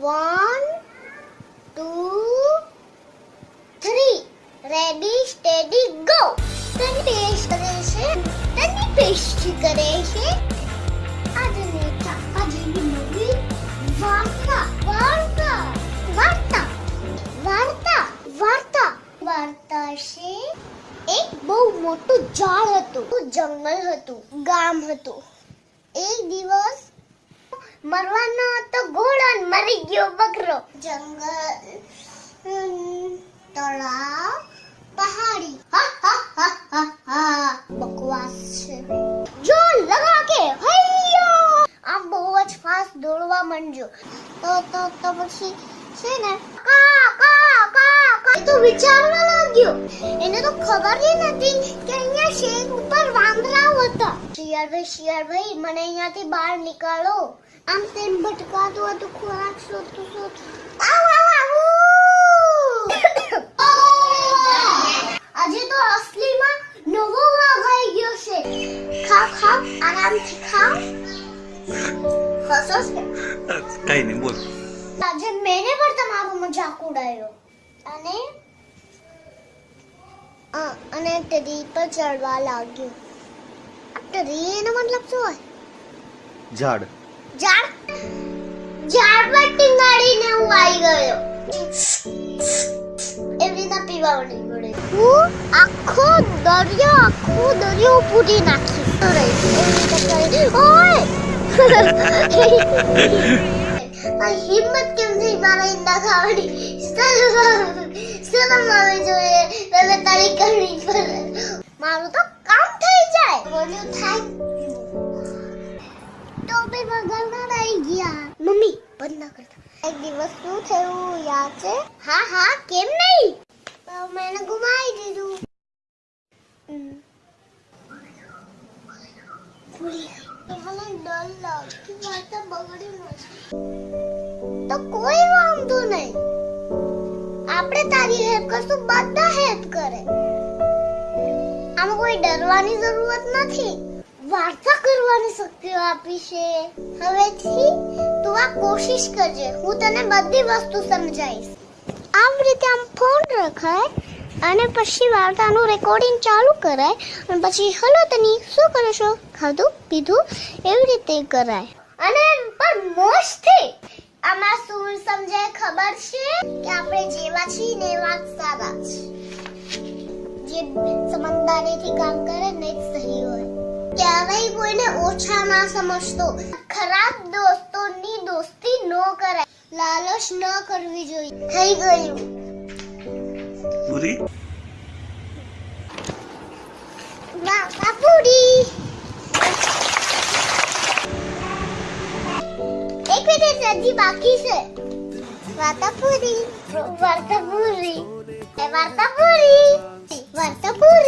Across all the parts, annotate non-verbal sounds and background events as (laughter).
One two three ready steady go તની paste કરે છે તની પેસ્ટ કરે છે આજની આજની નવી વાર્તા વાર્તા વાર્તા વાર્તા વાર્તા વાર્તા છે એક બહુ મોટું ઝાડ હતું જંગલ હતું ગામ હતું એક દિવસ મરવાનો તો ઘોડો મરી ગયો બકરો. જંગલ તળાવ પહાડી. બકવાસ છે. જો લગા કે હૈયો! આમ બહુ જ ફાસ્ટ દોડવા માંડજો. તો તો તો પછી છે ને? કા કા કા કા? તો વિચારવા લાગ્યો. એને તો ખબર જ નથી કે અહીંયા શેક ઉપર વાંદરાઓ હતા. શિયાળભાઈ શિયાળભાઈ મને અહીંયાથી બહાર નીકાળો. આમ તેમ ભટકાતું હતું ખોરાક શોધતું શોધતું. (coughs) આજે તો અસલીમાં નવો વાઘ આવી ગયો છે. ખાવ ખાવ આરામથી ખાવ. હસો છે કઈ નહીં બોલ. આજે મેને પણ તમારો મજાક ઉડાવ્યો અને? અને ટ્રી પર ચડવા લાગ્યો. ટ્રી એનો મતલબ શું હોય? ઝાડ. ઝાડ ઝાડ પર ટીંગાડીને હું આવી ગયો. એવી રીતના પીવા મળી પડે. હું આખો દરિયો આખો દરિયો પૂરી નાખી. ઓય! હિંમત કેમ થઈ મારા ઈંડા ખાવાની? શરમ આવે જોઈએ. તમે તારી કરવી પડે મારું તો કામ થઈ જાય. બોલ્યું થાય બી વગરના રહી ગયા. મમ્મી બંધ ના કરતા. એક દિવસ શું થયું યાદ છે? હા હા કેમ નહીં? મેં ગુમાવી દીધું. તો કોઈ વાંધો નહીં. આપણે તારી હેલ્પ કરશું બધા હેલ્પ કરે. આમાં કોઈ ડરવાની જરૂરત નથી. વાર્તા કરવાની શક્તિઓ આપી છે. હવેથી તું આ કોશિશ કરજે. હું તને બધી વસ્તુ સમજાવીશ. આવી રીતે આમ ફોન રખાય અને પછી વાર્તાનું રેકોર્ડિંગ ચાલુ કરાય અને પછી, હલો તની, શું કરો છો? ખાધું? પીધું? એવી રીતે કરાય. અને પણ મોજથી આમાં શું સમજાય ખબર છે? કે આપણે જેવા છીએ ને એવા સારા છે જે સમજદારીથી કામ કરે ક્યારેય કોઈને ઓછા ના સમજતો. ખરાબ દોસ્તોની દોસ્તી ન કરાય. લાલચ ન કરવી જોઈએ. થઈ ગયું. પૂરી? વાતાપુરી એક મિનિટ હજી બાકી છે. વાતાપુરી વાર્તાપુરી એ વાર્તાપુરી વાર્તાપુરી વાર્તાપુરી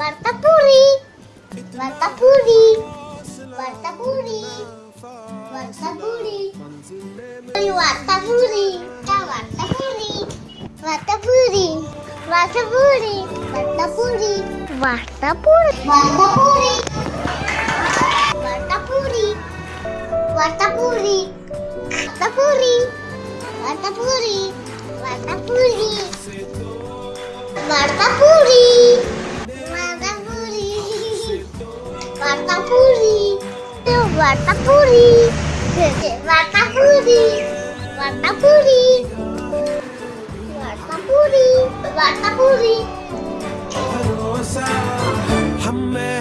Warta Puri Warta Puri Warta Puri Warta Puri Warta Puri Warta Puri Warta Puri Warta Puri Warta Wartapuri Wartapuri Wartapuri Wartapuri Wartapuri Wartapuri Wartapuri Warta Puri Warta Puri Warta Puri Warta Puri Warta Puri Wartapuri. Wartapuri. Wartapuri. Wartapuri. Wartapuri.